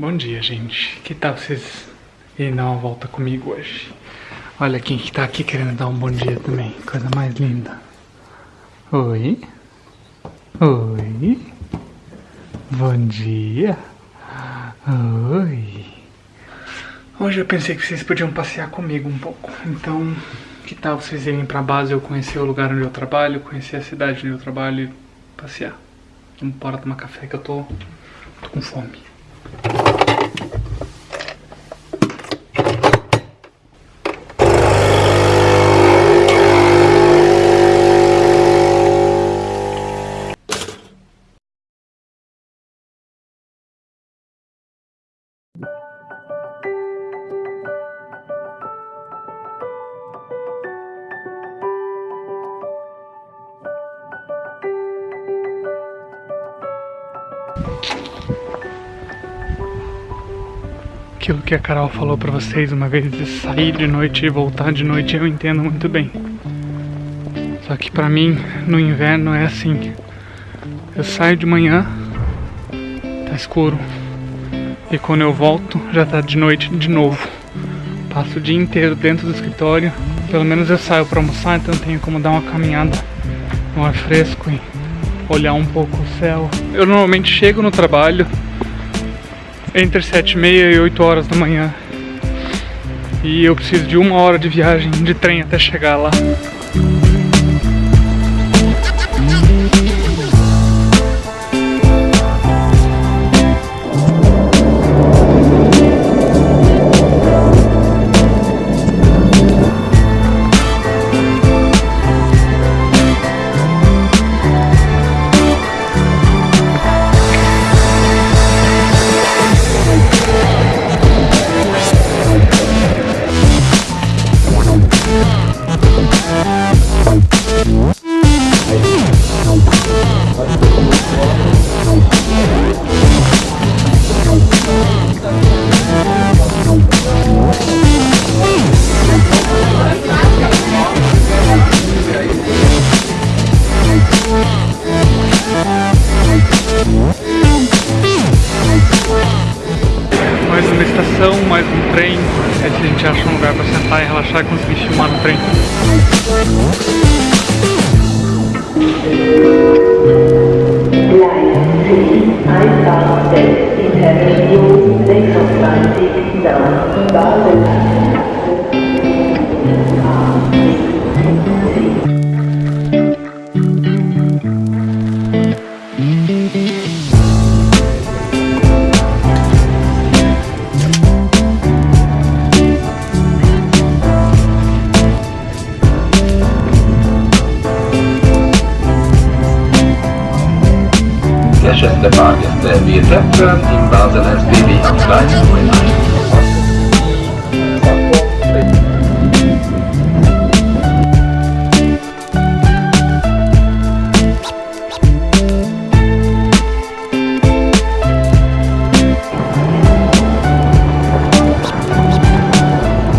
Bom dia, gente. Que tal vocês irem dar uma volta comigo hoje? Olha quem que tá aqui querendo dar um bom dia também. Coisa mais linda. Oi? Oi? Bom dia. Oi. Hoje eu pensei que vocês podiam passear comigo um pouco. Então, que tal vocês irem pra base eu conhecer o lugar onde eu trabalho, conhecer a cidade onde eu trabalho e passear? Vamos bora tomar café que eu tô, tô com fome. Aquilo que a Carol falou pra vocês uma vez de sair de noite e voltar de noite, eu entendo muito bem. Só que pra mim, no inverno é assim. Eu saio de manhã, tá escuro. E quando eu volto, já tá de noite de novo. Passo o dia inteiro dentro do escritório. Pelo menos eu saio pra almoçar, então tenho como dar uma caminhada no ar fresco e olhar um pouco o céu. Eu normalmente chego no trabalho entre 7 e meia e 8 horas da manhã. E eu preciso de uma hora de viagem de trem até chegar lá. A gente acha um lugar pra sentar e relaxar e conseguir filmar no trem. Geschäfte Fahrgäste, wir treffen im Baseler City am Gleis 9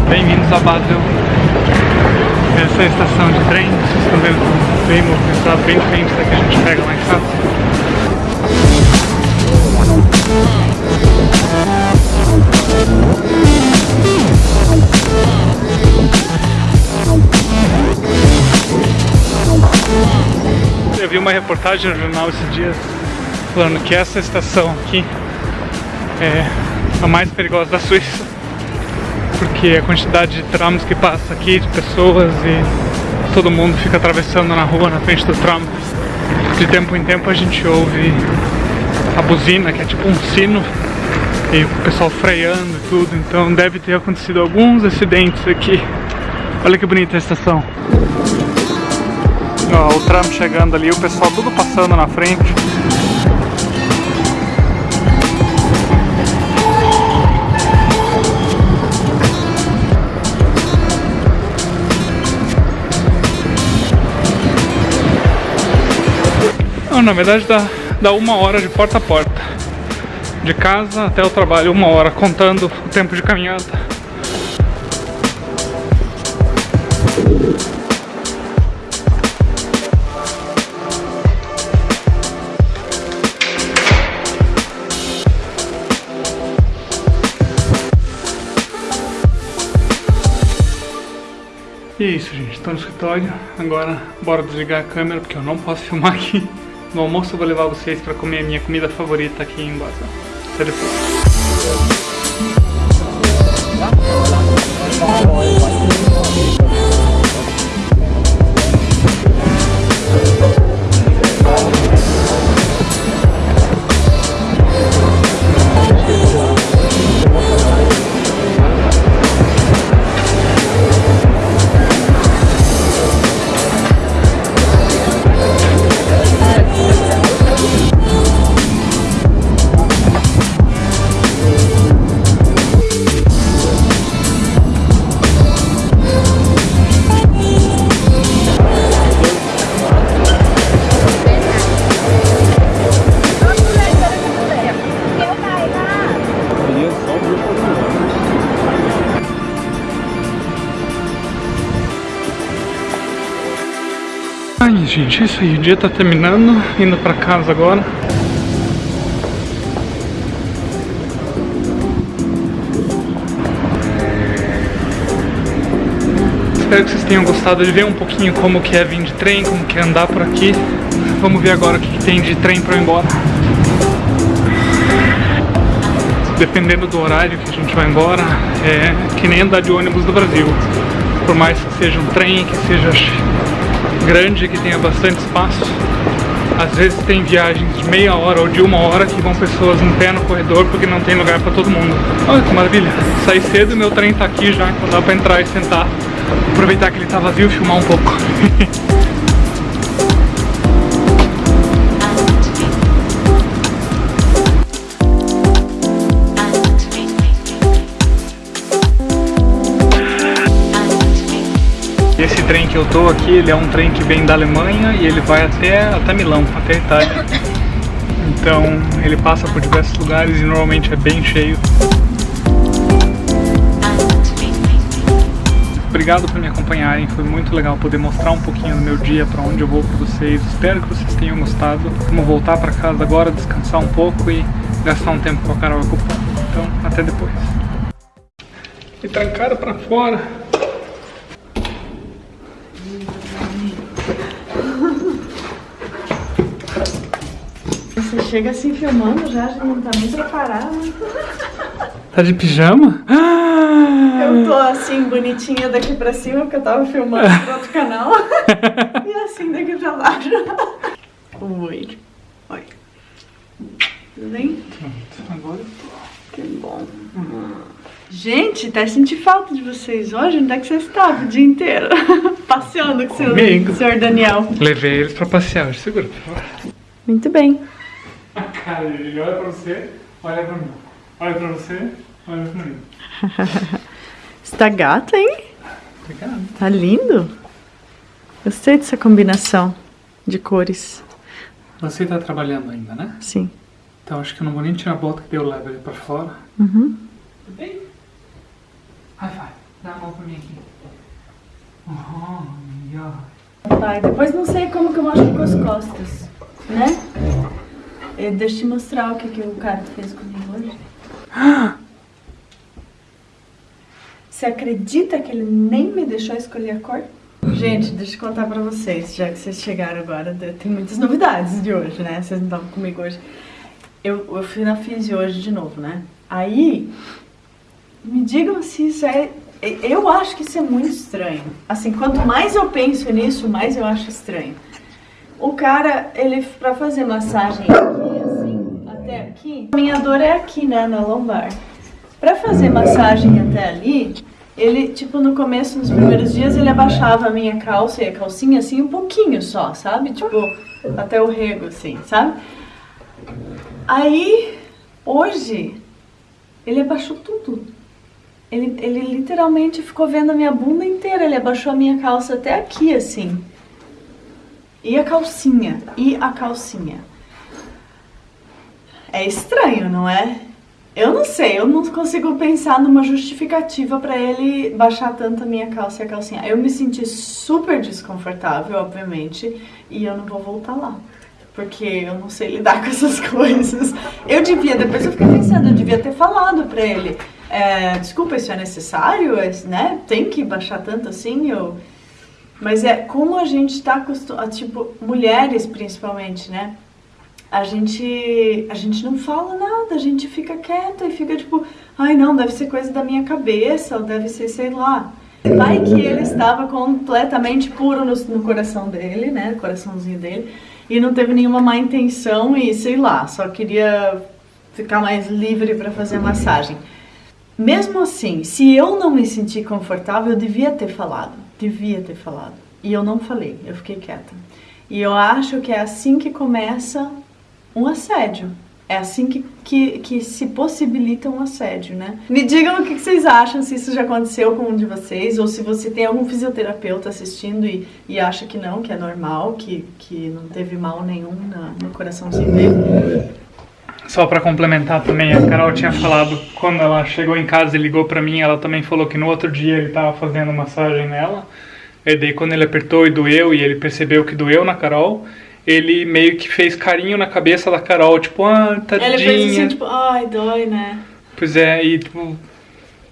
Bem-vindos a Basel. Essa é a estação de trem, vocês estão vendo bem movimentado, bem diferente da a gente pega em casa. Eu vi uma reportagem no jornal esses dias falando que essa estação aqui é a mais perigosa da Suíça porque a quantidade de trams que passa aqui, de pessoas e todo mundo fica atravessando na rua na frente do tram. De tempo em tempo a gente ouve a buzina, que é tipo um sino, e o pessoal freando e tudo, então deve ter acontecido alguns acidentes aqui. Olha que bonita a estação. Ó, o tram chegando ali, o pessoal tudo passando na frente. Na verdade dá, dá uma hora de porta a porta. De casa até o trabalho, uma hora, contando o tempo de caminhada. E é isso, gente. Estou no escritório. Agora, bora desligar a câmera, porque eu não posso filmar aqui. No almoço eu vou levar vocês para comer a minha comida favorita aqui em Basel. Até depois. Gente, isso. O dia tá terminando. Indo pra casa agora. Espero que vocês tenham gostado de ver um pouquinho como que é vir de trem, como que é andar por aqui. Vamos ver agora o que, que tem de trem pra eu ir embora. Dependendo do horário que a gente vai embora, é que nem andar de ônibus do Brasil. Por mais que seja um trem, que seja grande, que tenha bastante espaço. Às vezes tem viagens de meia hora ou de uma hora que vão pessoas em pé no corredor porque não tem lugar para todo mundo. Olha que maravilha! Saí cedo meu trem tá aqui já, então dá pra entrar e sentar. Aproveitar que ele tá vazio e filmar um pouco. trem que eu tô aqui, ele é um trem que vem da Alemanha e ele vai até, até Milão, até Itália. Então ele passa por diversos lugares e normalmente é bem cheio. Obrigado por me acompanharem, foi muito legal poder mostrar um pouquinho do meu dia, para onde eu vou para vocês. Espero que vocês tenham gostado. Vamos voltar para casa agora, descansar um pouco e gastar um tempo com a Carol Cupom. Então, até depois. Me trancaram para fora. Chega assim filmando já, já não tá nem preparado. Tá de pijama? Eu tô assim, bonitinha daqui pra cima, porque eu tava filmando pro outro canal. e assim daqui pra baixo. Oi. Oi. Tudo bem? Agora Que bom. Gente, até senti falta de vocês hoje. Onde é que vocês estavam o dia inteiro? Passeando com o senhor Daniel. Levei eles pra passear, segura, por favor. Muito bem. Cara, ele olha pra você, olha pra mim. Olha pra você, olha pra mim. Você tá gato, hein? Obrigado. Tá lindo. Gostei dessa combinação de cores. Você tá trabalhando ainda, né? Sim. Então acho que eu não vou nem tirar a bota que eu levo ele pra fora. Uhum. Tudo bem? High five. Dá a mão pra mim aqui. Oh, yeah. Pai, depois não sei como que eu machuco as costas, né? Eh, Deixa eu te mostrar o que, que o cara fez comigo hoje. Você acredita que ele nem me deixou escolher a cor? Gente, deixa eu contar pra vocês, já que vocês chegaram agora, tem muitas novidades de hoje, né? Vocês não estavam comigo hoje. Eu, eu fui na Fisi hoje de novo, né? Aí, me digam se isso é... Eu acho que isso é muito estranho. Assim, quanto mais eu penso nisso, mais eu acho estranho. O cara, ele, pra fazer massagem aqui, assim, até aqui, a minha dor é aqui, né, na lombar. Pra fazer massagem até ali, ele, tipo, no começo, nos primeiros dias, ele abaixava a minha calça e a calcinha, assim, um pouquinho só, sabe? Tipo, até o rego, assim, sabe? Aí, hoje, ele abaixou tudo. Ele, ele literalmente ficou vendo a minha bunda inteira, ele abaixou a minha calça até aqui, assim. E a calcinha, e a calcinha. É estranho, não é? Eu não sei, eu não consigo pensar numa justificativa pra ele baixar tanto a minha calça e a calcinha. Eu me senti super desconfortável, obviamente, e eu não vou voltar lá. Porque eu não sei lidar com essas coisas. Eu devia, depois eu fiquei pensando, eu devia ter falado pra ele. É, desculpa, isso é necessário, é, né? Tem que baixar tanto assim, eu... Mas é como a gente tá acostumado, tipo, mulheres principalmente, né? A gente, a gente não fala nada, a gente fica quieta e fica tipo, ai não, deve ser coisa da minha cabeça, ou deve ser, sei lá. Vai que ele estava completamente puro no, no coração dele, né? coraçãozinho dele, e não teve nenhuma má intenção e sei lá, só queria ficar mais livre para fazer a massagem. Mesmo assim, se eu não me sentir confortável, eu devia ter falado. Devia ter falado. E eu não falei, eu fiquei quieta. E eu acho que é assim que começa um assédio. É assim que, que, que se possibilita um assédio, né? Me digam o que vocês acham, se isso já aconteceu com um de vocês, ou se você tem algum fisioterapeuta assistindo e, e acha que não, que é normal, que, que não teve mal nenhum na, no coraçãozinho dele. Só para complementar também, a Carol tinha falado, quando ela chegou em casa e ligou para mim, ela também falou que no outro dia ele tava fazendo massagem nela. E daí quando ele apertou e doeu, e ele percebeu que doeu na Carol, ele meio que fez carinho na cabeça da Carol, tipo, ah, tadinha. Ele fez assim, tipo, ai, dói, né? Pois é, e tipo,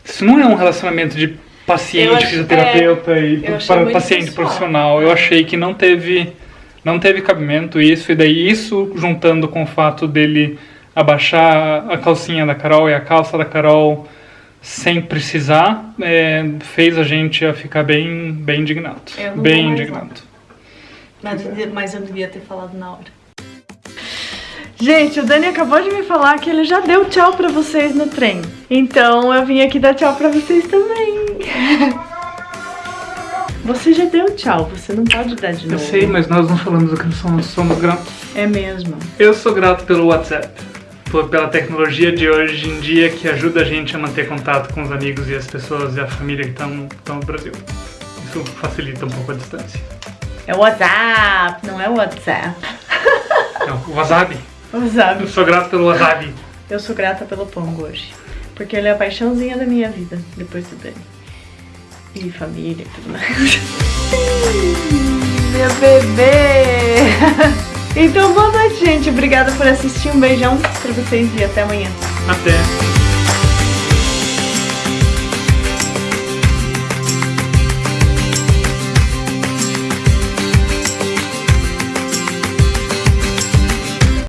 isso não é um relacionamento de paciente, acho- fisioterapeuta é, e para paciente pessoal. profissional. Eu achei que não teve, não teve cabimento isso, e daí isso juntando com o fato dele abaixar a calcinha da Carol e a calça da Carol sem precisar, é, fez a gente a ficar bem, bem indignado. Eu Bem indignado. Mas, mas eu devia ter falado na hora. Gente, o Dani acabou de me falar que ele já deu tchau pra vocês no trem. Então eu vim aqui dar tchau pra vocês também. Você já deu tchau, você não pode dar de Eu novo. sei, mas nós não falamos do que somos, somos gratos. É mesmo. Eu sou grato pelo WhatsApp, por- pela tecnologia de hoje em dia que ajuda a gente a manter contato com os amigos e as pessoas e a família que estão no Brasil. Isso facilita um pouco a distância. É o WhatsApp, não é o WhatsApp. Então, o wasabi. Eu WhatsApp. sou grato pelo wasabi. Eu sou grata pelo Pongo hoje. Porque ele é a paixãozinha da minha vida, depois do Dani. E família e tudo mais. Meu bebê! Então, boa noite, gente. Obrigada por assistir. Um beijão pra vocês e até amanhã. Até.